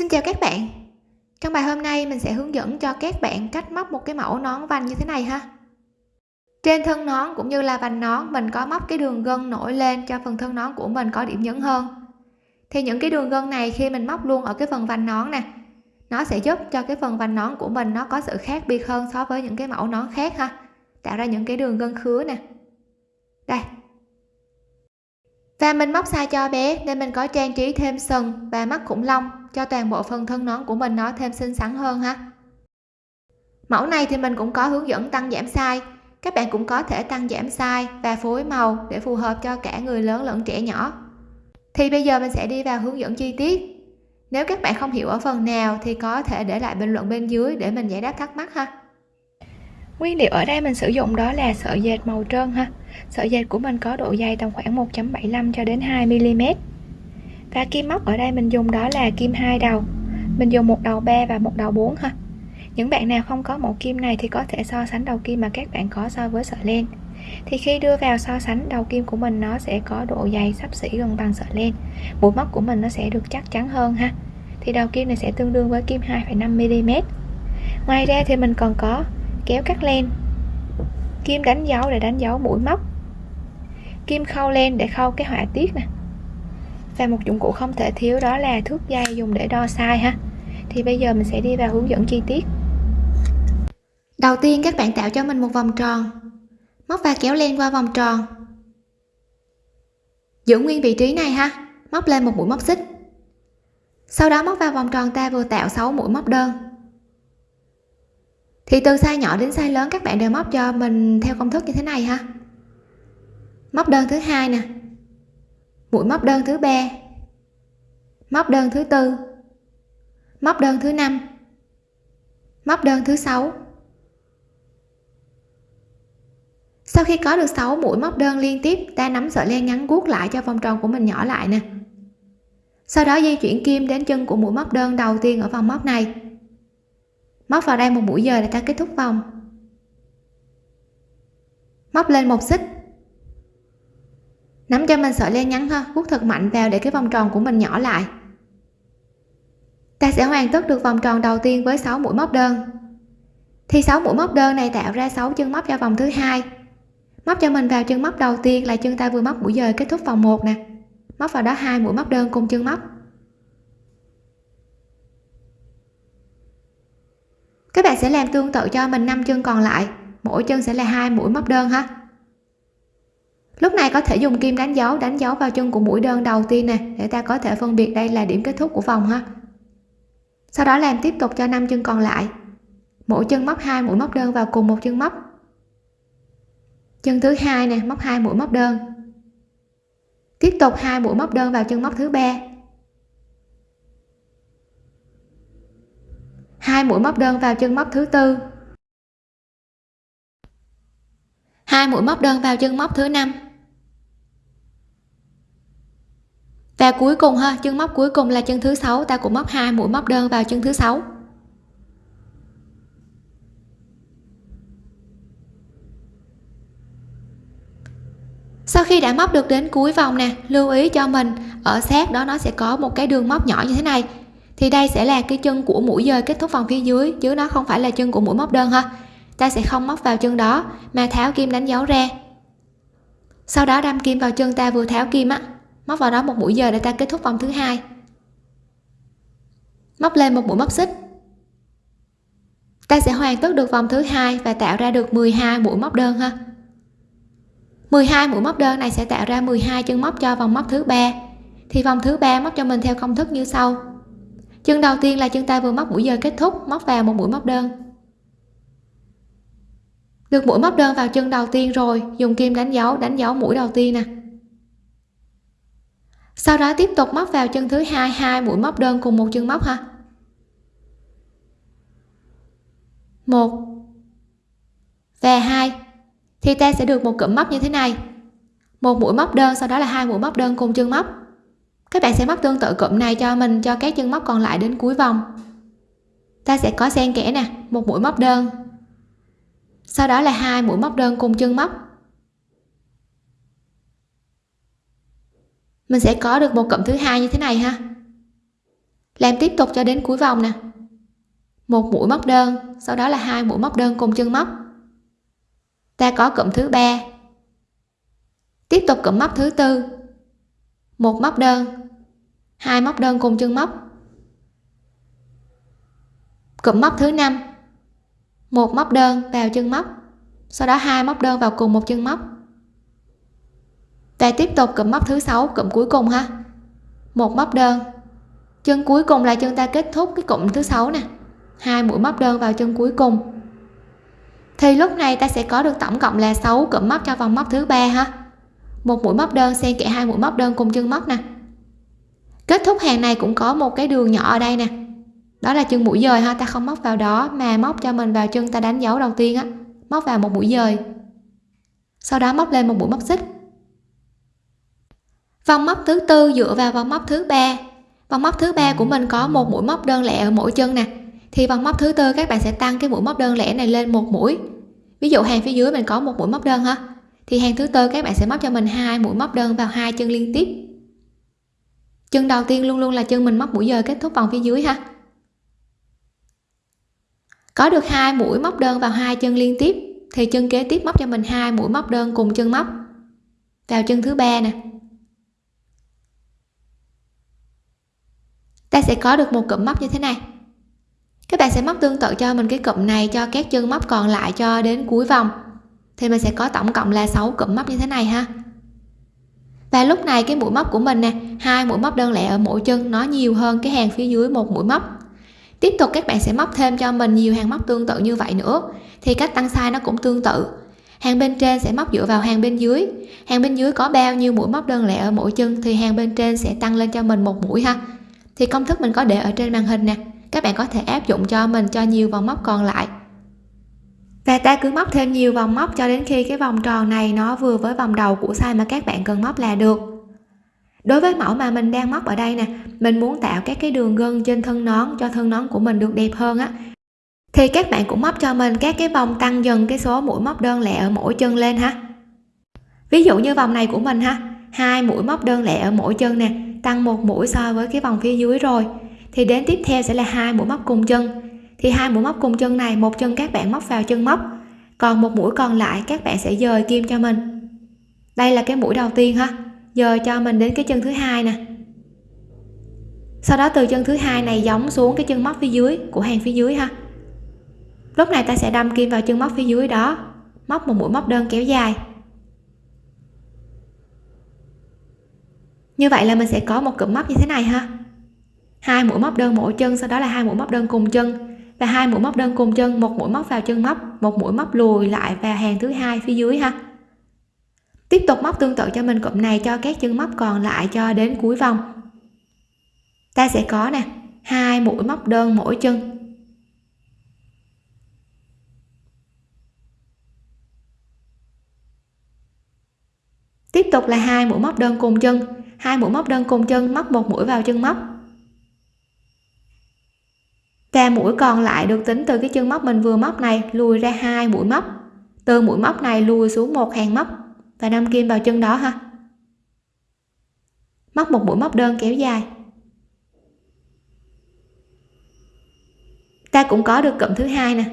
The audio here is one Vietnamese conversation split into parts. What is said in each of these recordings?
Xin chào các bạn. Trong bài hôm nay, mình sẽ hướng dẫn cho các bạn cách móc một cái mẫu nón vành như thế này ha. Trên thân nón cũng như là vành nón, mình có móc cái đường gân nổi lên cho phần thân nón của mình có điểm nhấn hơn. Thì những cái đường gân này khi mình móc luôn ở cái phần vành nón nè, nó sẽ giúp cho cái phần vành nón của mình nó có sự khác biệt hơn so với những cái mẫu nón khác ha. Tạo ra những cái đường gân khứa nè. Đây. Và mình móc sai cho bé, nên mình có trang trí thêm sừng và mắt khủng long cho toàn bộ phần thân nón của mình nó thêm xinh xắn hơn ha. Mẫu này thì mình cũng có hướng dẫn tăng giảm size. Các bạn cũng có thể tăng giảm size và phối màu để phù hợp cho cả người lớn lẫn trẻ nhỏ. Thì bây giờ mình sẽ đi vào hướng dẫn chi tiết. Nếu các bạn không hiểu ở phần nào thì có thể để lại bình luận bên dưới để mình giải đáp thắc mắc ha. Nguyên liệu ở đây mình sử dụng đó là sợi dệt màu trơn ha. Sợi dệt của mình có độ dày tầm khoảng 1.75 cho đến 2 mm và kim móc ở đây mình dùng đó là kim hai đầu. Mình dùng một đầu 3 và một đầu 4 ha. Những bạn nào không có mẫu kim này thì có thể so sánh đầu kim mà các bạn có so với sợi len. Thì khi đưa vào so sánh đầu kim của mình nó sẽ có độ dày sắp xỉ gần bằng sợi len. Mũi móc của mình nó sẽ được chắc chắn hơn ha. Thì đầu kim này sẽ tương đương với kim 2,5 mm ngoài ra thì mình còn có kéo cắt len. Kim đánh dấu để đánh dấu mũi móc. Kim khâu len để khâu cái họa tiết nè và một dụng cụ không thể thiếu đó là thước dây dùng để đo size ha. Thì bây giờ mình sẽ đi vào hướng dẫn chi tiết. Đầu tiên các bạn tạo cho mình một vòng tròn. Móc và kéo len qua vòng tròn. Giữ nguyên vị trí này ha. Móc lên một mũi móc xích. Sau đó móc vào vòng tròn ta vừa tạo 6 mũi móc đơn. Thì từ size nhỏ đến size lớn các bạn đều móc cho mình theo công thức như thế này ha. Móc đơn thứ hai nè mũi móc đơn thứ ba. Móc đơn thứ tư. Móc đơn thứ năm. Móc đơn thứ sáu. Sau khi có được 6 mũi móc đơn liên tiếp, ta nắm sợi len ngắn guốc lại cho vòng tròn của mình nhỏ lại nè. Sau đó di chuyển kim đến chân của mũi móc đơn đầu tiên ở vòng móc này. Móc vào đây một mũi giờ để ta kết thúc vòng. Móc lên một xích nắm cho mình sợi len ngắn ha guốc thật mạnh vào để cái vòng tròn của mình nhỏ lại. Ta sẽ hoàn tất được vòng tròn đầu tiên với 6 mũi móc đơn. Thì 6 mũi móc đơn này tạo ra 6 chân móc cho vòng thứ hai. Móc cho mình vào chân móc đầu tiên là chân ta vừa móc mũi dời kết thúc vòng 1 nè. Móc vào đó hai mũi móc đơn cùng chân móc. Các bạn sẽ làm tương tự cho mình năm chân còn lại, mỗi chân sẽ là hai mũi móc đơn ha lúc này có thể dùng kim đánh dấu đánh dấu vào chân của mũi đơn đầu tiên nè, để ta có thể phân biệt đây là điểm kết thúc của vòng ha. Sau đó làm tiếp tục cho năm chân còn lại. Mỗi chân móc hai mũi móc đơn vào cùng một chân móc. Chân thứ hai nè, móc hai mũi móc đơn. Tiếp tục hai mũi móc đơn vào chân móc thứ ba. Hai mũi móc đơn vào chân móc thứ tư. Hai mũi móc đơn vào chân móc thứ năm. Và cuối cùng ha, chân móc cuối cùng là chân thứ sáu. Ta cũng móc hai, mũi móc đơn vào chân thứ sáu. Sau khi đã móc được đến cuối vòng nè, lưu ý cho mình, ở sát đó nó sẽ có một cái đường móc nhỏ như thế này. Thì đây sẽ là cái chân của mũi dời kết thúc vòng phía dưới, chứ nó không phải là chân của mũi móc đơn ha. Ta sẽ không móc vào chân đó, mà tháo kim đánh dấu ra. Sau đó đâm kim vào chân ta vừa tháo kim á móc vào đó một mũi giờ để ta kết thúc vòng thứ hai. Móc lên một mũi móc xích. Ta sẽ hoàn tất được vòng thứ hai và tạo ra được 12 mũi móc đơn ha. 12 mũi móc đơn này sẽ tạo ra 12 chân móc cho vòng móc thứ ba. Thì vòng thứ ba móc cho mình theo công thức như sau. Chân đầu tiên là chân ta vừa móc mũi giờ kết thúc, móc vào một mũi móc đơn. Được mũi móc đơn vào chân đầu tiên rồi, dùng kim đánh dấu đánh dấu mũi đầu tiên nè sau đó tiếp tục móc vào chân thứ hai hai mũi móc đơn cùng một chân móc ha một. Và hai, thì ta sẽ được một cụm móc như thế này. Một mũi móc đơn, sau đó là hai mũi móc đơn cùng chân móc. Các bạn sẽ móc tương tự cụm này cho mình, cho các chân móc còn lại đến cuối vòng. Ta sẽ có xen kẽ nè, một mũi móc đơn. Sau đó là hai mũi móc đơn cùng chân móc. Mình sẽ có được một cụm thứ hai như thế này ha. Làm tiếp tục cho đến cuối vòng nè. Một mũi móc đơn, sau đó là hai mũi móc đơn cùng chân móc. Ta có cụm thứ ba. Tiếp tục cụm móc thứ tư. Một móc đơn, hai móc đơn cùng chân móc. Cụm móc thứ năm. Một móc đơn vào chân móc, sau đó hai móc đơn vào cùng một chân móc ta tiếp tục cụm móc thứ sáu, cụm cuối cùng ha. Một móc đơn. Chân cuối cùng là chân ta kết thúc cái cụm thứ sáu nè. Hai mũi móc đơn vào chân cuối cùng. Thì lúc này ta sẽ có được tổng cộng là 6 cụm móc cho vòng móc thứ ba ha. Một mũi móc đơn xen kẽ hai mũi móc đơn cùng chân móc nè. Kết thúc hàng này cũng có một cái đường nhỏ ở đây nè. Đó là chân mũi dời ha, ta không móc vào đó mà móc cho mình vào chân ta đánh dấu đầu tiên á. Móc vào một mũi dời. Sau đó móc lên một mũi móc xích vòng móc thứ tư dựa vào vòng móc thứ ba. Vòng móc thứ ba của mình có một mũi móc đơn lẻ ở mỗi chân nè. Thì vòng móc thứ tư các bạn sẽ tăng cái mũi móc đơn lẻ này lên một mũi. Ví dụ hàng phía dưới mình có một mũi móc đơn ha. Thì hàng thứ tư các bạn sẽ móc cho mình hai mũi móc đơn vào hai chân liên tiếp. Chân đầu tiên luôn luôn là chân mình móc mũi giờ kết thúc vòng phía dưới ha. Có được hai mũi móc đơn vào hai chân liên tiếp, thì chân kế tiếp móc cho mình hai mũi móc đơn cùng chân móc. Vào chân thứ ba nè. Ta sẽ có được một cụm móc như thế này. Các bạn sẽ móc tương tự cho mình cái cụm này cho các chân móc còn lại cho đến cuối vòng. Thì mình sẽ có tổng cộng là 6 cụm móc như thế này ha. Và lúc này cái mũi móc của mình nè, hai mũi móc đơn lẻ ở mỗi chân, nó nhiều hơn cái hàng phía dưới một mũi móc. Tiếp tục các bạn sẽ móc thêm cho mình nhiều hàng móc tương tự như vậy nữa, thì cách tăng size nó cũng tương tự. Hàng bên trên sẽ móc dựa vào hàng bên dưới. Hàng bên dưới có bao nhiêu mũi móc đơn lẻ ở mỗi chân thì hàng bên trên sẽ tăng lên cho mình một mũi ha thì công thức mình có để ở trên màn hình nè. Các bạn có thể áp dụng cho mình cho nhiều vòng móc còn lại. Và ta cứ móc thêm nhiều vòng móc cho đến khi cái vòng tròn này nó vừa với vòng đầu của size mà các bạn cần móc là được. Đối với mẫu mà mình đang móc ở đây nè, mình muốn tạo các cái đường gân trên thân nón cho thân nón của mình được đẹp hơn á. Thì các bạn cũng móc cho mình các cái vòng tăng dần cái số mũi móc đơn lẻ ở mỗi chân lên ha. Ví dụ như vòng này của mình ha, hai mũi móc đơn lẻ ở mỗi chân nè tăng một mũi so với cái vòng phía dưới rồi. Thì đến tiếp theo sẽ là hai mũi móc cùng chân. Thì hai mũi móc cùng chân này, một chân các bạn móc vào chân móc, còn một mũi còn lại các bạn sẽ dời kim cho mình. Đây là cái mũi đầu tiên ha, dời cho mình đến cái chân thứ hai nè. Sau đó từ chân thứ hai này giống xuống cái chân móc phía dưới của hàng phía dưới ha. Lúc này ta sẽ đâm kim vào chân móc phía dưới đó, móc một mũi móc đơn kéo dài. Như vậy là mình sẽ có một cụm móc như thế này ha. Hai mũi móc đơn mỗi chân, sau đó là hai mũi móc đơn cùng chân. Và hai mũi móc đơn cùng chân, một mũi móc vào chân móc, một mũi móc lùi lại và hàng thứ hai phía dưới ha. Tiếp tục móc tương tự cho mình cụm này cho các chân móc còn lại cho đến cuối vòng. Ta sẽ có nè, hai mũi móc đơn mỗi chân. Tiếp tục là hai mũi móc đơn cùng chân hai mũi móc đơn cùng chân, móc một mũi vào chân móc. Và mũi còn lại được tính từ cái chân móc mình vừa móc này, lùi ra hai mũi móc. Từ mũi móc này lùi xuống một hàng móc. Và đâm kim vào chân đó ha. Móc một mũi móc đơn kéo dài. Ta cũng có được cụm thứ hai nè.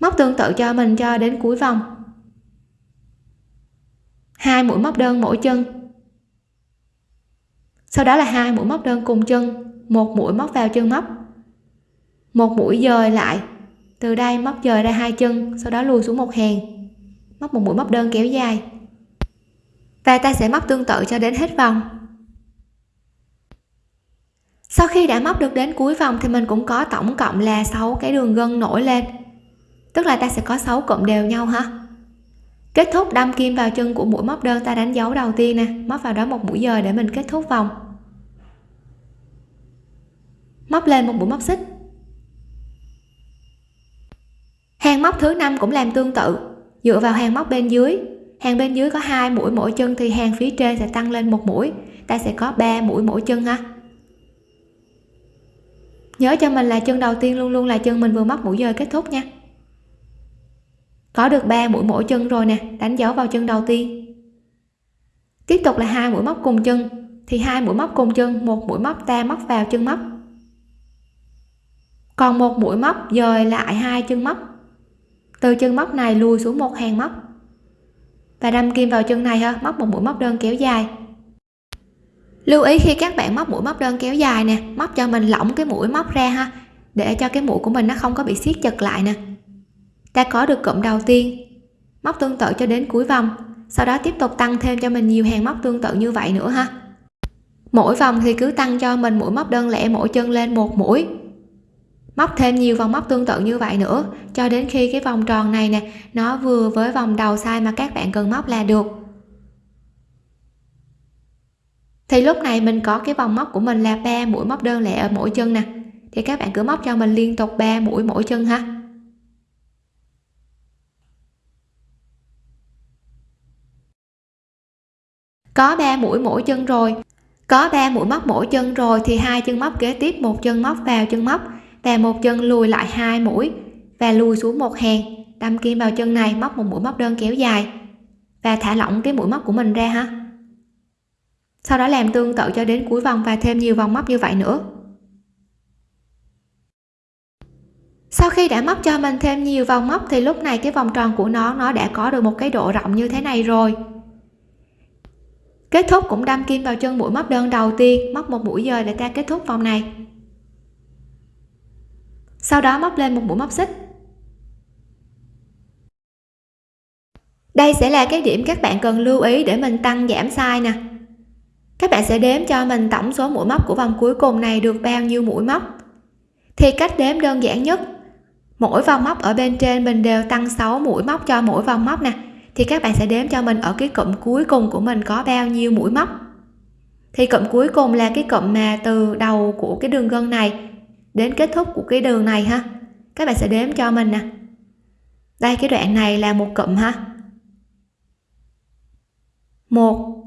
Móc tương tự cho mình cho đến cuối vòng. Hai mũi móc đơn mỗi chân sau đó là hai mũi móc đơn cùng chân, một mũi móc vào chân móc. Một mũi dời lại, từ đây móc dời ra hai chân, sau đó lùi xuống một hàng. Móc một mũi móc đơn kéo dài. Và ta sẽ móc tương tự cho đến hết vòng. Sau khi đã móc được đến cuối vòng thì mình cũng có tổng cộng là 6 cái đường gân nổi lên. Tức là ta sẽ có 6 cụm đều nhau ha. Kết thúc đâm kim vào chân của mũi móc đơn ta đánh dấu đầu tiên nè, móc vào đó một mũi dời để mình kết thúc vòng móc lên một mũi móc xích. Hàng móc thứ năm cũng làm tương tự. Dựa vào hàng móc bên dưới. Hàng bên dưới có hai mũi mỗi chân thì hàng phía trên sẽ tăng lên một mũi. Ta sẽ có 3 mũi mỗi chân ha. Nhớ cho mình là chân đầu tiên luôn luôn là chân mình vừa móc mũi dời kết thúc nha. Có được 3 mũi mỗi chân rồi nè, đánh dấu vào chân đầu tiên. Tiếp tục là hai mũi móc cùng chân. Thì hai mũi móc cùng chân, một mũi móc ta móc vào chân móc còn một mũi móc dời lại hai chân móc. Từ chân móc này lùi xuống một hàng móc. Và đâm kim vào chân này ha, móc một mũi móc đơn kéo dài. Lưu ý khi các bạn móc mũi móc đơn kéo dài nè, móc cho mình lỏng cái mũi móc ra ha, để cho cái mũi của mình nó không có bị siết chặt lại nè. Ta có được cụm đầu tiên, móc tương tự cho đến cuối vòng, sau đó tiếp tục tăng thêm cho mình nhiều hàng móc tương tự như vậy nữa ha. Mỗi vòng thì cứ tăng cho mình mũi móc đơn lẻ mỗi chân lên một mũi móc thêm nhiều vòng móc tương tự như vậy nữa. Cho đến khi cái vòng tròn này nè, nó vừa với vòng đầu sai mà các bạn cần móc là được. Thì lúc này mình có cái vòng móc của mình là ba mũi móc đơn lẻ ở mỗi chân nè. Thì các bạn cứ móc cho mình liên tục 3 mũi mỗi chân ha. Có 3 mũi mỗi chân rồi. Có 3 mũi móc mỗi chân rồi thì hai chân móc kế tiếp, một chân móc vào chân móc và một chân lùi lại hai mũi và lùi xuống một hàng đâm kim vào chân này, móc một mũi móc đơn kéo dài. Và thả lỏng cái mũi móc của mình ra ha. Sau đó làm tương tự cho đến cuối vòng và thêm nhiều vòng móc như vậy nữa. Sau khi đã móc cho mình thêm nhiều vòng móc thì lúc này cái vòng tròn của nó nó đã có được một cái độ rộng như thế này rồi. Kết thúc cũng đâm kim vào chân mũi móc đơn đầu tiên, móc một mũi dời để ta kết thúc vòng này sau đó móc lên một mũi móc xích. Đây sẽ là cái điểm các bạn cần lưu ý để mình tăng giảm size nè. Các bạn sẽ đếm cho mình tổng số mũi móc của vòng cuối cùng này được bao nhiêu mũi móc. Thì cách đếm đơn giản nhất, mỗi vòng móc ở bên trên mình đều tăng 6 mũi móc cho mỗi vòng móc nè. Thì các bạn sẽ đếm cho mình ở cái cụm cuối cùng của mình có bao nhiêu mũi móc. Thì cụm cuối cùng là cái cụm mà từ đầu của cái đường gân này đến kết thúc của cái đường này ha. Các bạn sẽ đếm cho mình nè. Đây cái đoạn này là một cụm ha. Một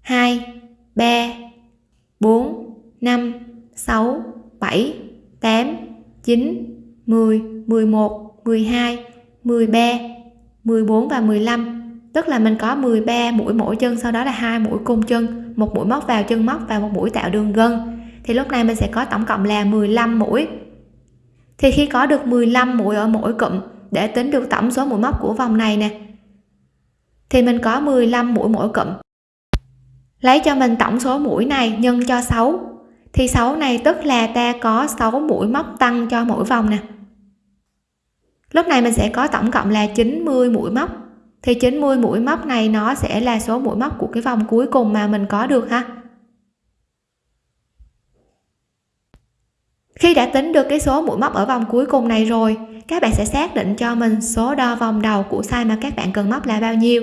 hai ba bốn năm sáu bảy tám chín 10, 11, 12, 13, 14 và 15 tức là mình có 13 mũi mỗi chân sau đó là hai mũi cung chân một mũi móc vào chân móc và một mũi tạo đường gân thì lúc này mình sẽ có tổng cộng là 15 mũi. Thì khi có được 15 mũi ở mỗi cụm để tính được tổng số mũi móc của vòng này nè, thì mình có 15 mũi mỗi cụm. Lấy cho mình tổng số mũi này nhân cho 6 thì 6 này tức là ta có 6 mũi móc tăng cho mỗi vòng nè. Lúc này mình sẽ có tổng cộng là 90 mũi móc, thì 90 mũi móc này nó sẽ là số mũi móc của cái vòng cuối cùng mà mình có được ha. Khi đã tính được cái số mũi móc ở vòng cuối cùng này rồi, các bạn sẽ xác định cho mình số đo vòng đầu của size mà các bạn cần móc là bao nhiêu.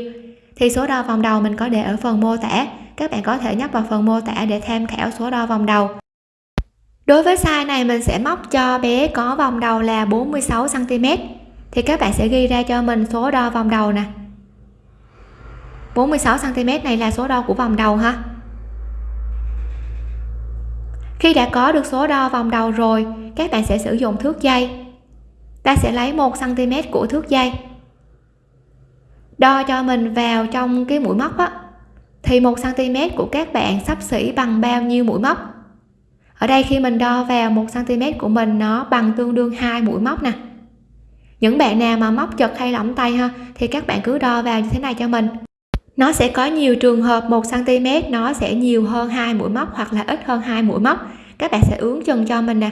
Thì số đo vòng đầu mình có để ở phần mô tả, các bạn có thể nhấp vào phần mô tả để tham khảo số đo vòng đầu. Đối với size này mình sẽ móc cho bé có vòng đầu là 46 cm thì các bạn sẽ ghi ra cho mình số đo vòng đầu nè. 46 cm này là số đo của vòng đầu ha khi đã có được số đo vòng đầu rồi, các bạn sẽ sử dụng thước dây. Ta sẽ lấy 1 cm của thước dây. Đo cho mình vào trong cái mũi móc á. Thì 1 cm của các bạn sắp xỉ bằng bao nhiêu mũi móc? Ở đây khi mình đo vào 1 cm của mình, nó bằng tương đương hai mũi móc nè. Những bạn nào mà móc chật hay lỏng tay ha, thì các bạn cứ đo vào như thế này cho mình nó sẽ có nhiều trường hợp 1 cm nó sẽ nhiều hơn hai mũi móc hoặc là ít hơn hai mũi móc. Các bạn sẽ ướn chân cho mình nè.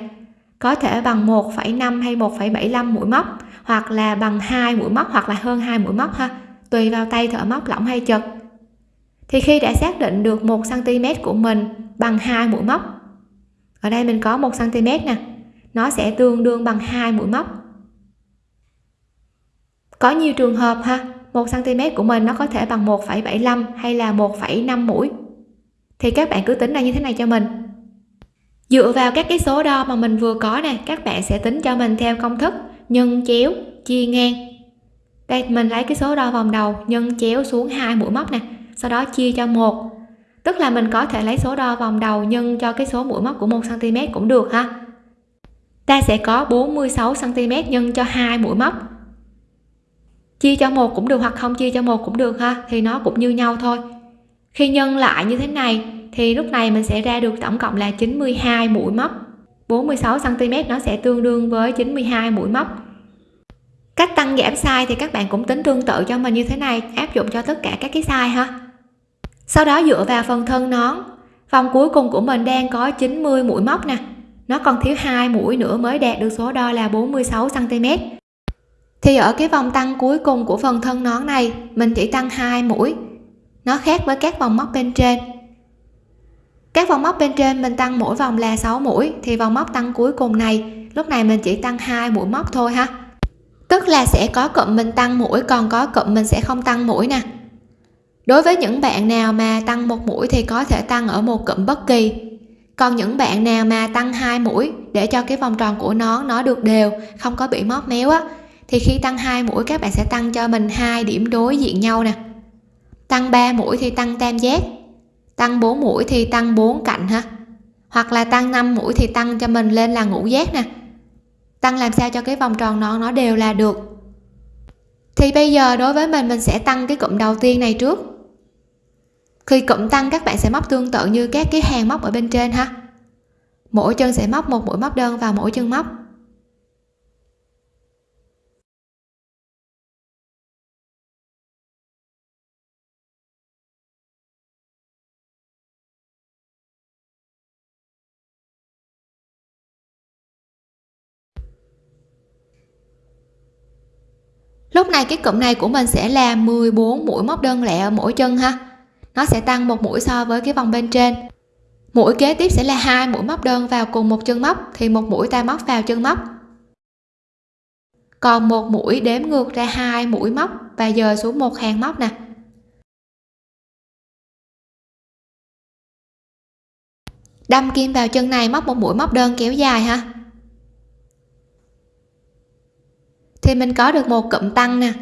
Có thể bằng 1,5 hay 1,75 mũi móc hoặc là bằng hai mũi móc hoặc là hơn hai mũi móc ha tùy vào tay thợ móc lỏng hay chật. Thì khi đã xác định được 1 cm của mình bằng hai mũi móc ở đây mình có 1 cm nè nó sẽ tương đương bằng hai mũi móc. Có nhiều trường hợp ha 1 cm của mình nó có thể bằng 1,75 hay là 1,5 mũi. Thì các bạn cứ tính ra như thế này cho mình. Dựa vào các cái số đo mà mình vừa có nè các bạn sẽ tính cho mình theo công thức nhân chéo chia ngang. Đây mình lấy cái số đo vòng đầu nhân chéo xuống hai mũi móc nè sau đó chia cho một. Tức là mình có thể lấy số đo vòng đầu nhân cho cái số mũi móc của 1 cm cũng được ha. Ta sẽ có 46 cm nhân cho hai mũi móc chia cho một cũng được hoặc không chia cho một cũng được ha, thì nó cũng như nhau thôi. Khi nhân lại như thế này, thì lúc này mình sẽ ra được tổng cộng là 92 mũi móc. 46 cm nó sẽ tương đương với 92 mũi móc. Cách tăng giảm size thì các bạn cũng tính tương tự cho mình như thế này, áp dụng cho tất cả các cái size ha. Sau đó dựa vào phần thân nón, vòng cuối cùng của mình đang có 90 mũi móc nè. Nó còn thiếu hai mũi nữa mới đạt được số đo là 46 cm thì ở cái vòng tăng cuối cùng của phần thân nón này, mình chỉ tăng hai mũi. Nó khác với các vòng móc bên trên. Các vòng móc bên trên mình tăng mỗi vòng là 6 mũi, thì vòng móc tăng cuối cùng này, lúc này mình chỉ tăng hai mũi móc thôi ha. Tức là sẽ có cụm mình tăng mũi, còn có cụm mình sẽ không tăng mũi nè. Đối với những bạn nào mà tăng một mũi thì có thể tăng ở một cụm bất kỳ. Còn những bạn nào mà tăng hai mũi để cho cái vòng tròn của nó nó được đều, không có bị móp méo á thì khi tăng hai mũi, các bạn sẽ tăng cho mình hai điểm đối diện nhau nè. Tăng 3 mũi thì tăng tam giác. Tăng 4 mũi thì tăng 4 cạnh ha. Hoặc là tăng 5 mũi thì tăng cho mình lên là ngũ giác nè. Tăng làm sao cho cái vòng tròn nó nó đều là được. Thì bây giờ đối với mình mình sẽ tăng cái cụm đầu tiên này trước. Khi cụm tăng, các bạn sẽ móc tương tự như các cái hàng móc ở bên trên ha. Mỗi chân sẽ móc một mũi móc đơn vào mỗi chân móc. Lúc này cái cụm này của mình sẽ là 14 mũi móc đơn lẻ ở mỗi chân ha. Nó sẽ tăng một mũi so với cái vòng bên trên. Mũi kế tiếp sẽ là hai mũi móc đơn vào cùng một chân móc, thì một mũi ta móc vào chân móc. Còn một mũi đếm ngược ra hai mũi móc và dời xuống một hàng móc nè. Đâm kim vào chân này móc một mũi móc đơn kéo dài ha. Thì mình có được một cụm tăng nè.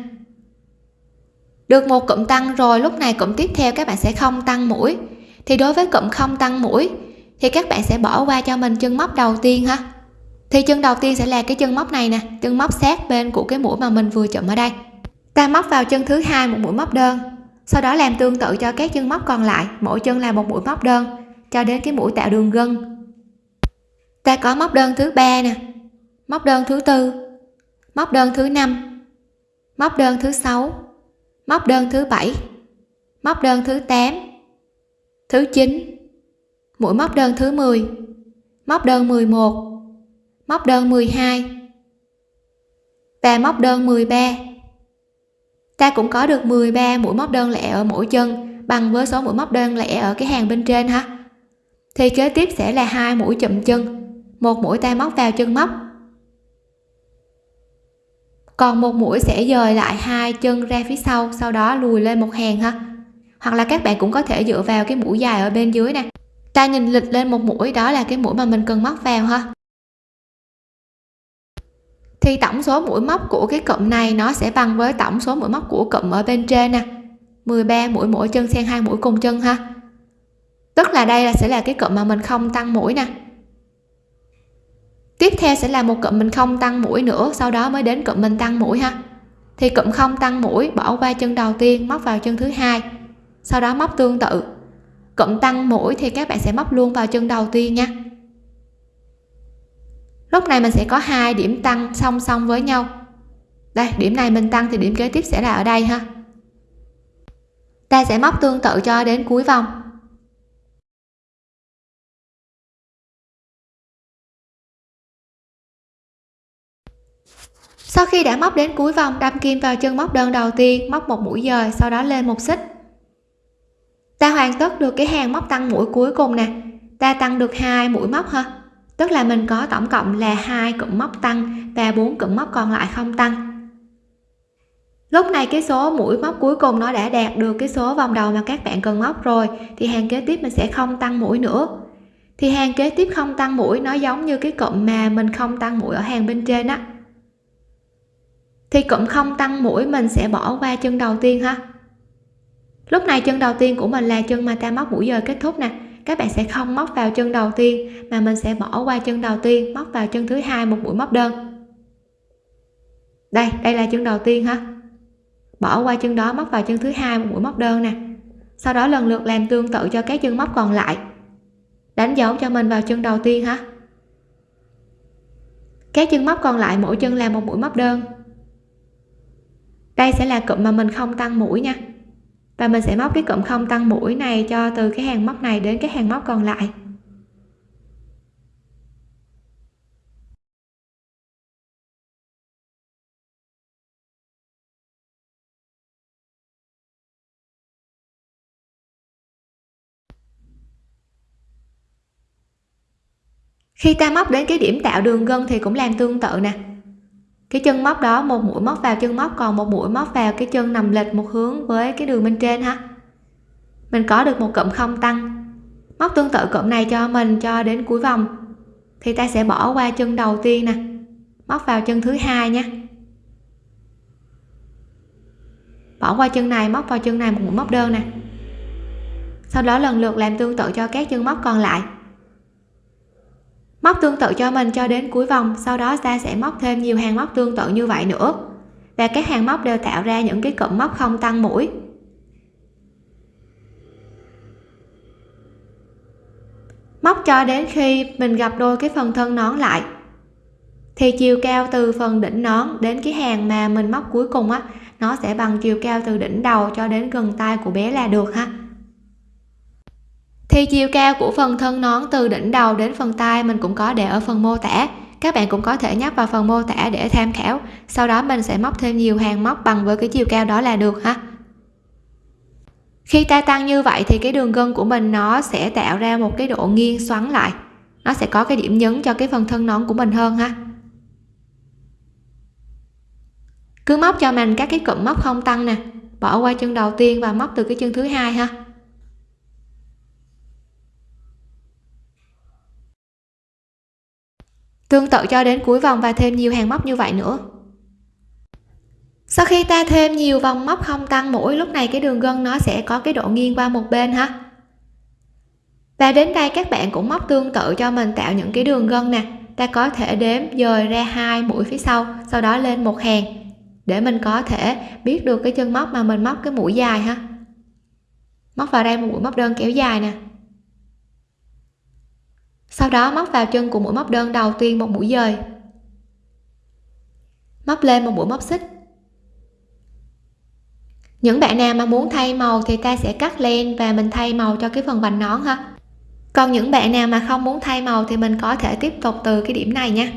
Được một cụm tăng rồi, lúc này cụm tiếp theo các bạn sẽ không tăng mũi. Thì đối với cụm không tăng mũi, thì các bạn sẽ bỏ qua cho mình chân móc đầu tiên ha. Thì chân đầu tiên sẽ là cái chân móc này nè, chân móc sát bên của cái mũi mà mình vừa chụm ở đây. Ta móc vào chân thứ hai một mũi móc đơn, sau đó làm tương tự cho các chân móc còn lại, mỗi chân là một mũi móc đơn, cho đến cái mũi tạo đường gân. Ta có móc đơn thứ ba nè, móc đơn thứ tư móc đơn thứ năm. Móc đơn thứ sáu. Móc đơn thứ bảy. Móc đơn thứ 8 thứ 9 mũi móc đơn thứ 10 móc đơn 11 móc đơn 12 và móc đơn 13 ta cũng có được 13 mũi móc đơn lẻ ở mỗi chân, bằng với số mũi móc đơn lẻ ở cái hàng bên trên ha. Thì kế tiếp sẽ là hai mũi chụm chân. Một mũi ta móc vào chân móc còn một mũi sẽ dời lại hai chân ra phía sau sau đó lùi lên một hàng ha. Hoặc là các bạn cũng có thể dựa vào cái mũi dài ở bên dưới nè. Ta nhìn lịch lên một mũi, đó là cái mũi mà mình cần móc vào ha. Thì tổng số mũi móc của cái cụm này nó sẽ bằng với tổng số mũi móc của cụm ở bên trên nè. 13 mũi mỗi chân xen hai mũi cùng chân ha. Tức là đây là sẽ là cái cụm mà mình không tăng mũi nè tiếp theo sẽ là một cụm mình không tăng mũi nữa, sau đó mới đến cụm mình tăng mũi ha. Thì cụm không tăng mũi, bỏ qua chân đầu tiên, móc vào chân thứ hai, sau đó móc tương tự. Cụm tăng mũi thì các bạn sẽ móc luôn vào chân đầu tiên nha. Lúc này mình sẽ có hai điểm tăng song song với nhau. Đây, điểm này mình tăng thì điểm kế tiếp sẽ là ở đây ha. Ta sẽ móc tương tự cho đến cuối vòng. Sau khi đã móc đến cuối vòng đâm kim vào chân móc đơn đầu tiên, móc một mũi dời sau đó lên một xích. Ta hoàn tất được cái hàng móc tăng mũi cuối cùng nè. Ta tăng được hai mũi móc ha. Tức là mình có tổng cộng là hai cụm móc tăng và bốn cụm móc còn lại không tăng. Lúc này cái số mũi móc cuối cùng nó đã đạt được cái số vòng đầu mà các bạn cần móc rồi, thì hàng kế tiếp mình sẽ không tăng mũi nữa. Thì hàng kế tiếp không tăng mũi, nó giống như cái cụm mà mình không tăng mũi ở hàng bên trên á thì cũng không tăng mũi mình sẽ bỏ qua chân đầu tiên ha. Lúc này chân đầu tiên của mình là chân mà ta móc mũi giờ kết thúc nè. Các bạn sẽ không móc vào chân đầu tiên, mà mình sẽ bỏ qua chân đầu tiên, móc vào chân thứ hai một mũi móc đơn. Đây đây là chân đầu tiên ha. Bỏ qua chân đó, móc vào chân thứ hai một mũi móc đơn nè. Sau đó lần lượt làm tương tự cho các chân móc còn lại. Đánh dấu cho mình vào chân đầu tiên ha. Các chân móc còn lại mỗi chân làm một mũi móc đơn đây sẽ là cụm mà mình không tăng mũi nha. Và mình sẽ móc cái cụm không tăng mũi này cho từ cái hàng móc này đến cái hàng móc còn lại. Khi ta móc đến cái điểm tạo đường gân thì cũng làm tương tự nè cái chân móc đó, một mũi móc vào chân móc, còn một mũi móc vào cái chân nằm lệch một hướng với cái đường bên trên ha. Mình có được một cụm không tăng. Móc tương tự cụm này cho mình cho đến cuối vòng. Thì ta sẽ bỏ qua chân đầu tiên nè. Móc vào chân thứ hai nha. Bỏ qua chân này, móc vào chân này một mũi móc đơn nè. Sau đó lần lượt làm tương tự cho các chân móc còn lại móc tương tự cho mình cho đến cuối vòng, sau đó ta sẽ móc thêm nhiều hàng móc tương tự như vậy nữa. Và các hàng móc đều tạo ra những cái cụm móc không tăng mũi. Móc cho đến khi mình gặp đôi cái phần thân nón lại, thì chiều cao từ phần đỉnh nón đến cái hàng mà mình móc cuối cùng á, nó sẽ bằng chiều cao từ đỉnh đầu cho đến gần tay của bé là được ha thì chiều cao của phần thân nón từ đỉnh đầu đến phần tay mình cũng có để ở phần mô tả. Các bạn cũng có thể nhắc vào phần mô tả để tham khảo. Sau đó mình sẽ móc thêm nhiều hàng móc bằng với cái chiều cao đó là được ha. Khi ta tăng như vậy thì cái đường gân của mình nó sẽ tạo ra một cái độ nghiêng xoắn lại. Nó sẽ có cái điểm nhấn cho cái phần thân nón của mình hơn ha. Cứ móc cho mình các cái cụm móc không tăng nè. Bỏ qua chân đầu tiên và móc từ cái chân thứ hai ha. Tương tự cho đến cuối vòng và thêm nhiều hàng móc như vậy nữa. Sau khi ta thêm nhiều vòng móc không tăng mũi lúc này cái đường gân nó sẽ có cái độ nghiêng qua một bên ha. Và đến đây các bạn cũng móc tương tự cho mình tạo những cái đường gân nè. Ta có thể đếm dời ra hai mũi phía sau sau đó lên một hàng. Để mình có thể biết được cái chân móc mà mình móc cái mũi dài ha. Móc vào đây một mũi móc đơn kéo dài nè sau đó móc vào chân của mũi móc đơn đầu tiên một mũi dời. Móc lên một mũi móc xích. Những bạn nào mà muốn thay màu thì ta sẽ cắt len và mình thay màu cho cái phần vành nón ha. Còn những bạn nào mà không muốn thay màu thì mình có thể tiếp tục từ cái điểm này nha.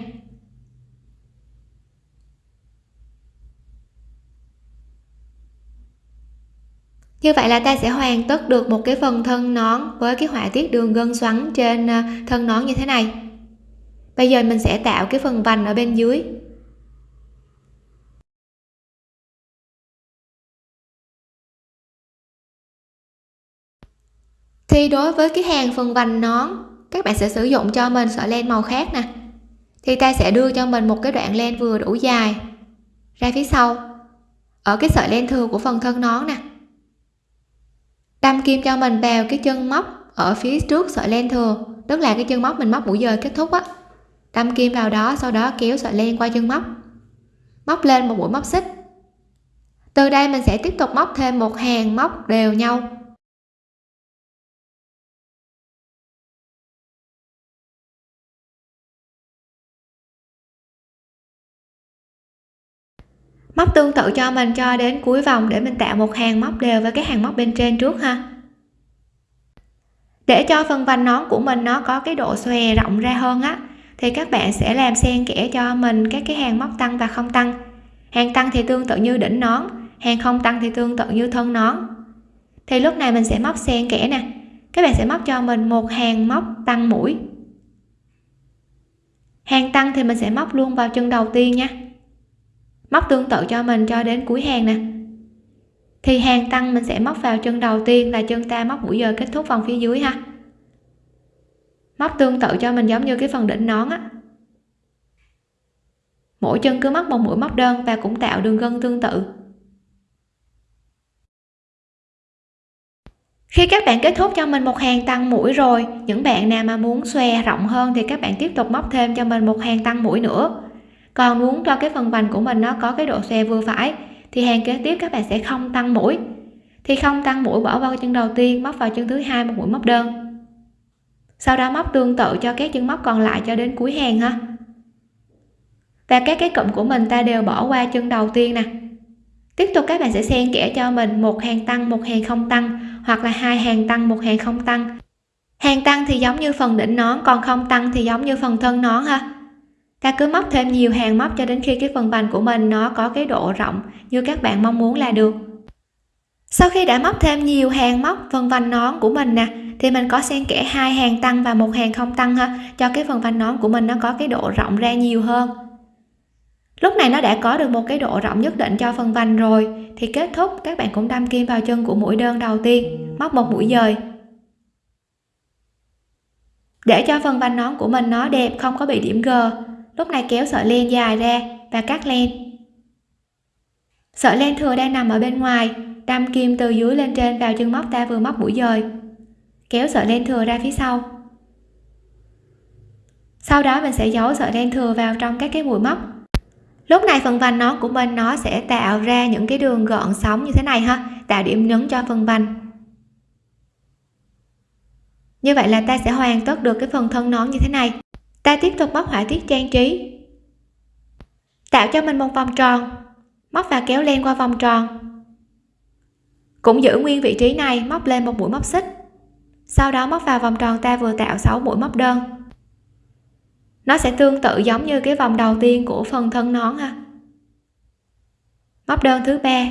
Như vậy là ta sẽ hoàn tất được một cái phần thân nón với cái họa tiết đường gân xoắn trên à, thân nón như thế này. Bây giờ mình sẽ tạo cái phần vành ở bên dưới. Thì đối với cái hàng phần vành nón, các bạn sẽ sử dụng cho mình sợi len màu khác nè. Thì ta sẽ đưa cho mình một cái đoạn len vừa đủ dài. Ra phía sau. Ở cái sợi len thừa của phần thân nón nè đâm kim cho mình vào cái chân móc ở phía trước sợi len thừa tức là cái chân móc mình móc mũi dời kết thúc á. Đâm kim vào đó, sau đó kéo sợi len qua chân móc. Móc lên một mũi móc xích. Từ đây mình sẽ tiếp tục móc thêm một hàng móc đều nhau. Móc tương tự cho mình cho đến cuối vòng để mình tạo một hàng móc đều với cái hàng móc bên trên trước ha. Để cho phần vành nón của mình nó có cái độ xòe rộng ra hơn á, thì các bạn sẽ làm xen kẽ cho mình các cái hàng móc tăng và không tăng. Hàng tăng thì tương tự như đỉnh nón, hàng không tăng thì tương tự như thân nón. Thì lúc này mình sẽ móc xen kẽ nè, các bạn sẽ móc cho mình một hàng móc tăng mũi. Hàng tăng thì mình sẽ móc luôn vào chân đầu tiên nha móc tương tự cho mình cho đến cuối hàng nè. Thì hàng tăng mình sẽ móc vào chân đầu tiên là chân ta móc mũi giờ kết thúc vòng phía dưới ha. Móc tương tự cho mình giống như cái phần đỉnh nón á. Mỗi chân cứ móc một mũi móc đơn và cũng tạo đường gân tương tự. Khi các bạn kết thúc cho mình một hàng tăng mũi rồi, những bạn nào mà muốn xòe rộng hơn thì các bạn tiếp tục móc thêm cho mình một hàng tăng mũi nữa còn muốn cho cái phần vành của mình nó có cái độ xòe vừa phải, thì hàng kế tiếp các bạn sẽ không tăng mũi. Thì không tăng mũi bỏ vào chân đầu tiên, móc vào chân thứ hai một mũi, móc đơn. Sau đó móc tương tự cho các chân móc còn lại cho đến cuối hàng ha. Và các cái cụm của mình ta đều bỏ qua chân đầu tiên nè. Tiếp tục các bạn sẽ xen kẽ cho mình một hàng tăng, một hàng không tăng, hoặc là hai hàng tăng, một hàng không tăng. Hàng tăng thì giống như phần đỉnh nón, còn không tăng thì giống như phần thân nón ha ta cứ móc thêm nhiều hàng móc cho đến khi cái phần vành của mình nó có cái độ rộng như các bạn mong muốn là được. Sau khi đã móc thêm nhiều hàng móc phần vành nón của mình nè, thì mình có xen kẽ hai hàng tăng và một hàng không tăng ha, cho cái phần vành nón của mình nó có cái độ rộng ra nhiều hơn. Lúc này nó đã có được một cái độ rộng nhất định cho phần vành rồi, thì kết thúc. Các bạn cũng đâm kim vào chân của mũi đơn đầu tiên, móc một mũi dời. Để cho phần vành nón của mình nó đẹp, không có bị điểm g lúc này kéo sợi len dài ra và cắt len. Sợi len thừa đang nằm ở bên ngoài, đâm kim từ dưới lên trên vào chân móc ta vừa móc mũi dời. Kéo sợi len thừa ra phía sau. Sau đó mình sẽ giấu sợi len thừa vào trong các cái mũi móc. Lúc này phần vành nón của mình nó sẽ tạo ra những cái đường gọn sóng như thế này ha, tạo điểm nhấn cho phần vành. Như vậy là ta sẽ hoàn tất được cái phần thân nón như thế này ta tiếp tục móc họa tiết trang trí. Tạo cho mình một vòng tròn. Móc và kéo len qua vòng tròn. Cũng giữ nguyên vị trí này, móc lên một mũi móc xích. Sau đó móc vào vòng tròn ta vừa tạo 6 mũi móc đơn. Nó sẽ tương tự giống như cái vòng đầu tiên của phần thân nón ha. Móc đơn thứ ba.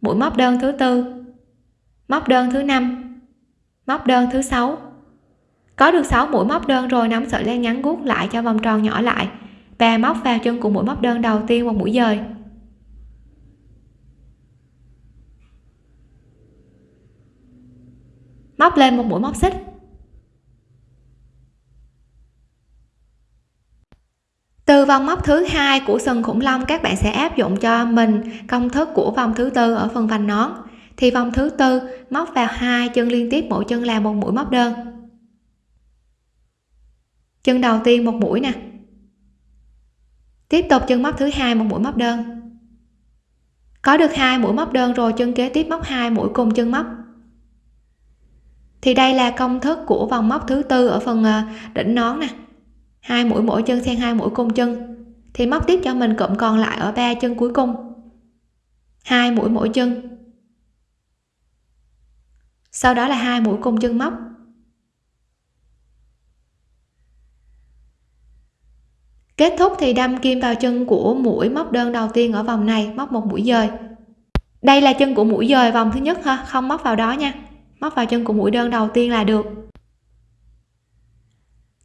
Mũi móc đơn thứ tư. Móc đơn thứ năm. Móc đơn thứ sáu có được 6 mũi móc đơn rồi, nắm sợi len ngắn gút lại cho vòng tròn nhỏ lại. Và móc vào chân của mũi móc đơn đầu tiên một mũi dời. Móc lên một mũi móc xích. Từ vòng móc thứ hai của sừng khủng long, các bạn sẽ áp dụng cho mình công thức của vòng thứ tư ở phần vành nón. Thì vòng thứ tư móc vào hai chân liên tiếp, mỗi chân là một mũi móc đơn chân đầu tiên một mũi nè. Tiếp tục chân móc thứ hai một mũi móc đơn. Có được hai mũi móc đơn rồi, chân kế tiếp móc hai mũi cùng chân móc. Thì đây là công thức của vòng móc thứ tư ở phần ờ, đỉnh nón nè. Hai mũi mỗi chân xen hai mũi cùng chân. Thì móc tiếp cho mình cụm còn lại ở ba chân cuối cùng. Hai mũi mỗi chân. Sau đó là hai mũi cùng chân móc. Kết thúc thì đâm kim vào chân của mũi móc đơn đầu tiên ở vòng này, móc một mũi dời. Đây là chân của mũi dời vòng thứ nhất ha, không móc vào đó nha. Móc vào chân của mũi đơn đầu tiên là được.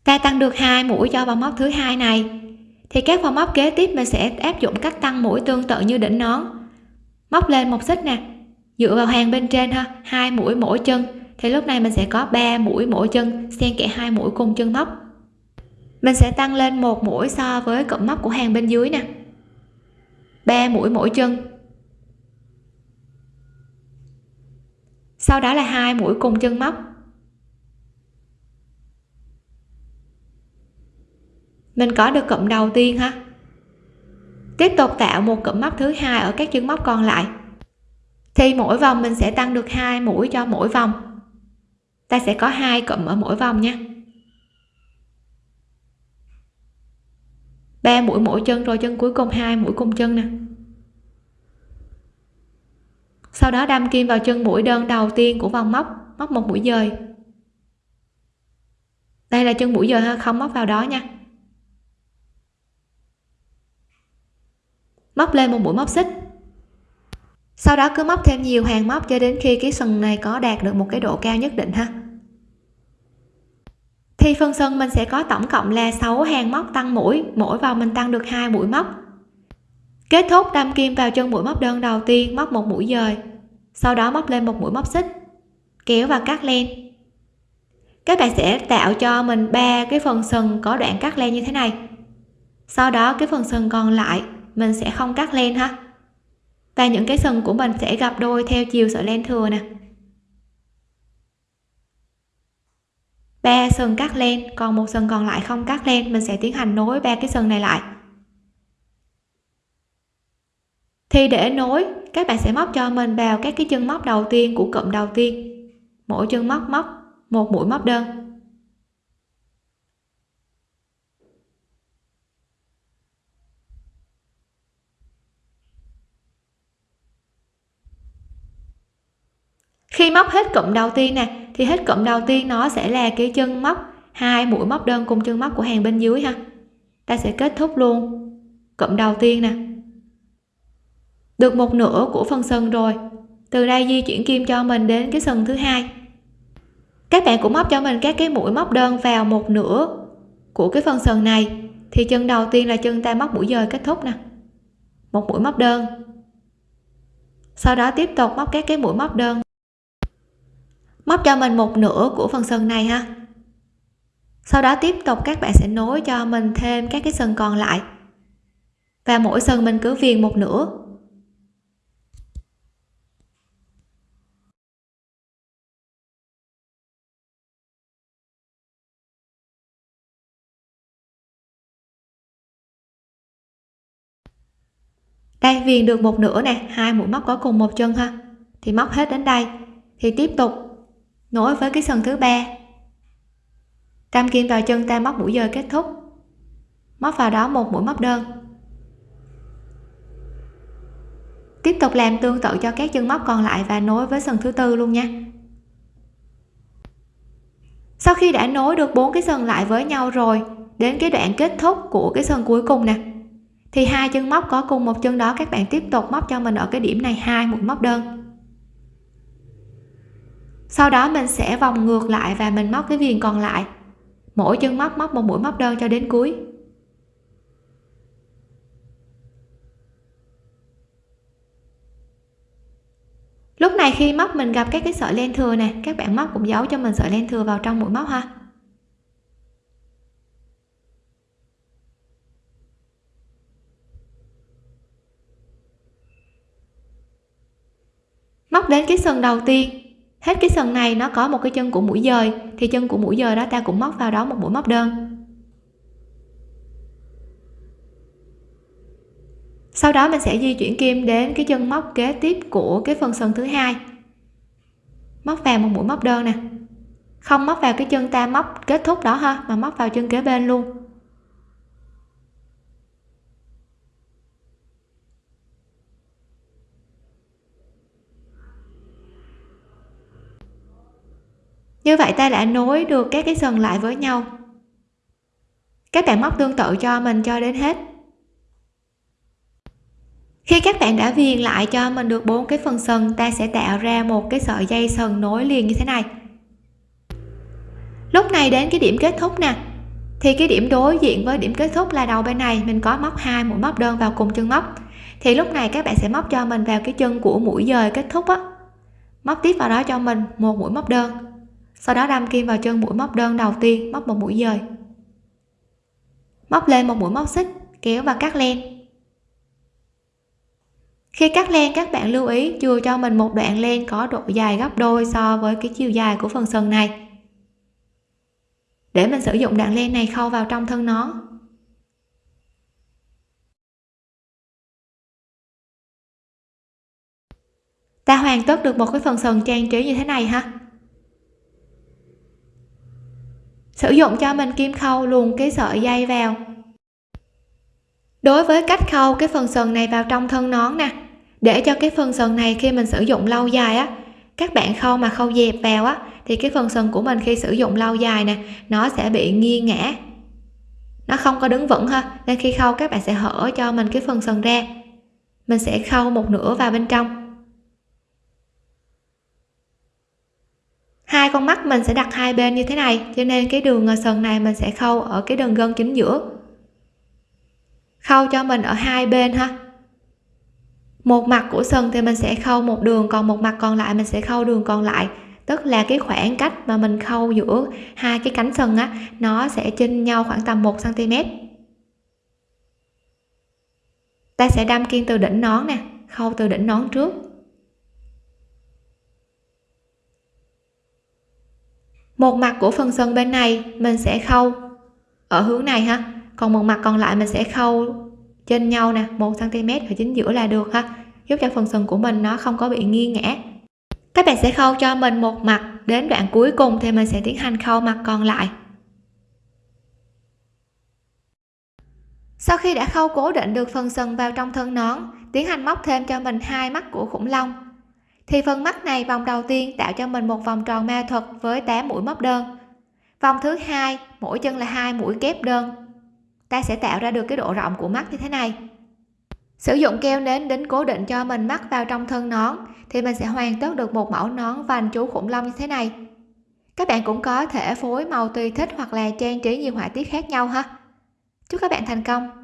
Ta tăng được hai mũi cho vòng móc thứ hai này. Thì các vòng móc kế tiếp mình sẽ áp dụng cách tăng mũi tương tự như đỉnh nón. Móc lên một xích nè. Dựa vào hàng bên trên ha, hai mũi mỗi chân. Thì lúc này mình sẽ có 3 mũi mỗi chân, xen kẽ hai mũi cùng chân móc mình sẽ tăng lên một mũi so với cụm móc của hàng bên dưới nè. 3 mũi mỗi chân. Sau đó là hai mũi cùng chân móc. Mình có được cụm đầu tiên ha. Tiếp tục tạo một cụm móc thứ hai ở các chân móc còn lại. Thì mỗi vòng mình sẽ tăng được hai mũi cho mỗi vòng. Ta sẽ có hai cụm ở mỗi vòng nha. Ba mũi mỗi chân rồi, chân cuối cùng hai mũi cùng chân nè. Sau đó đâm kim vào chân mũi đơn đầu tiên của vòng móc móc một mũi dời. Đây là chân mũi dời không móc vào đó nha. Móc lên một mũi móc xích. Sau đó cứ móc thêm nhiều hàng móc cho đến khi cái sừng này có đạt được một cái độ cao nhất định ha thì phần sân mình sẽ có tổng cộng là 6 hàng móc tăng mũi, mỗi vào mình tăng được hai mũi móc. Kết thúc đâm kim vào chân mũi móc đơn đầu tiên, móc một mũi dời, sau đó móc lên một mũi móc xích, kéo và cắt len. Các bạn sẽ tạo cho mình ba cái phần sừng có đoạn cắt len như thế này. Sau đó cái phần sừng còn lại, mình sẽ không cắt len ha. Và những cái sừng của mình sẽ gặp đôi theo chiều sợi len thừa nè. ba sừng cắt lên, còn một sừng còn lại không cắt lên, mình sẽ tiến hành nối ba cái sừng này lại. Thì để nối, các bạn sẽ móc cho mình vào các cái chân móc đầu tiên của cụm đầu tiên. Mỗi chân móc móc một mũi móc đơn. Khi móc hết cụm đầu tiên nè thì hết cụm đầu tiên nó sẽ là cái chân móc, hai mũi móc đơn cùng chân móc của hàng bên dưới ha. Ta sẽ kết thúc luôn. Cụm đầu tiên nè. Được một nửa của phần sừng rồi. Từ đây di chuyển kim cho mình đến cái sừng thứ hai. Các bạn cũng móc cho mình các cái mũi móc đơn vào một nửa của cái phần sừng này. Thì chân đầu tiên là chân ta móc mũi dời kết thúc nè. Một mũi móc đơn. Sau đó tiếp tục móc các cái mũi móc đơn móc cho mình một nửa của phần sừng này ha. Sau đó tiếp tục các bạn sẽ nối cho mình thêm các cái sừng còn lại. Và mỗi sừng mình cứ viền một nửa. Đây, viền được một nửa nè, hai mũi móc có cùng một chân ha. Thì móc hết đến đây. Thì tiếp tục nối với cái sân thứ ba. Tam kim vào chân ta móc mũi dời kết thúc. Móc vào đó một mũi móc đơn. Tiếp tục làm tương tự cho các chân móc còn lại và nối với sân thứ tư luôn nha. Sau khi đã nối được bốn cái sân lại với nhau rồi, đến cái đoạn kết thúc của cái sân cuối cùng nè, thì hai chân móc có cùng một chân đó, các bạn tiếp tục móc cho mình ở cái điểm này, hai mũi móc đơn sau đó mình sẽ vòng ngược lại và mình móc cái viền còn lại. Mỗi chân móc móc một mũi móc đơn cho đến cuối. Lúc này khi móc, mình gặp các cái sợi len thừa nè. Các bạn móc cũng giấu cho mình sợi len thừa vào trong mũi móc ha. Móc đến cái sừng đầu tiên hết cái sừng này nó có một cái chân của mũi dời, thì chân của mũi dời đó ta cũng móc vào đó một mũi móc đơn. Sau đó mình sẽ di chuyển kim đến cái chân móc kế tiếp của cái phần sừng thứ hai. Móc vào một mũi móc đơn nè. Không móc vào cái chân ta móc kết thúc đó ha, mà móc vào chân kế bên luôn. Như vậy ta đã nối được các cái sừng lại với nhau. Các bạn móc tương tự cho mình cho đến hết. Khi các bạn đã viền lại cho mình được bốn cái phần sừng, ta sẽ tạo ra một cái sợi dây sừng nối liền như thế này. Lúc này đến cái điểm kết thúc nè. Thì cái điểm đối diện với điểm kết thúc là đầu bên này, mình có móc hai mũi móc đơn vào cùng chân móc. Thì lúc này các bạn sẽ móc cho mình vào cái chân của mũi dời kết thúc á. Móc tiếp vào đó cho mình, một mũi móc đơn sau đó đâm kim vào chân mũi móc đơn đầu tiên, móc một mũi dời. Móc lên một mũi móc xích, kéo và cắt len. Khi cắt len, các bạn lưu ý chừa cho mình một đoạn len có độ dài gấp đôi so với cái chiều dài của phần sừng này. Để mình sử dụng đoạn len này khâu vào trong thân nón ta hoàn tất được một cái phần sừng trang trí như thế này ha. Sử dụng cho mình kim khâu luồn cái sợi dây vào. Đối với cách khâu, cái phần sừng này vào trong thân nón nè. Để cho cái phần sừng này khi mình sử dụng lâu dài á, các bạn khâu mà khâu dẹp vào á, thì cái phần sừng của mình khi sử dụng lâu dài nè, nó sẽ bị nghiêng ngã. Nó không có đứng vững ha, nên khi khâu các bạn sẽ hở cho mình cái phần sừng ra. Mình sẽ khâu một nửa vào bên trong. Hai con mắt mình sẽ đặt hai bên như thế này, cho nên cái đường sần sừng này mình sẽ khâu ở cái đường gân chính giữa. Khâu cho mình ở hai bên ha. Một mặt của sừng thì mình sẽ khâu một đường, còn một mặt còn lại mình sẽ khâu đường còn lại. Tức là cái khoảng cách mà mình khâu giữa hai cái cánh sừng á, nó sẽ chênh nhau khoảng tầm 1 cm ta sẽ đâm kim từ đỉnh nón nè, khâu từ đỉnh nón trước. Một mặt của phần sân bên này, mình sẽ khâu ở hướng này ha. Còn một mặt còn lại mình sẽ khâu trên nhau nè, một cm ở chính giữa là được ha. Giúp cho phần sừng của mình nó không có bị nghiêng ngã. Các bạn sẽ khâu cho mình một mặt, đến đoạn cuối cùng thì mình sẽ tiến hành khâu mặt còn lại. Sau khi đã khâu cố định được phần sừng vào trong thân nón, tiến hành móc thêm cho mình hai mắt của khủng long thì phần mắt này vòng đầu tiên tạo cho mình một vòng tròn ma thuật với 8 mũi móc đơn. Vòng thứ hai, mỗi chân là hai mũi kép đơn. Ta sẽ tạo ra được cái độ rộng của mắt như thế này. Sử dụng keo nến đính cố định cho mình mắt vào trong thân nón, thì mình sẽ hoàn tất được một mẫu nón vành chú khủng long như thế này. Các bạn cũng có thể phối màu tùy thích hoặc là trang trí nhiều họa tiết khác nhau ha. Chúc các bạn thành công!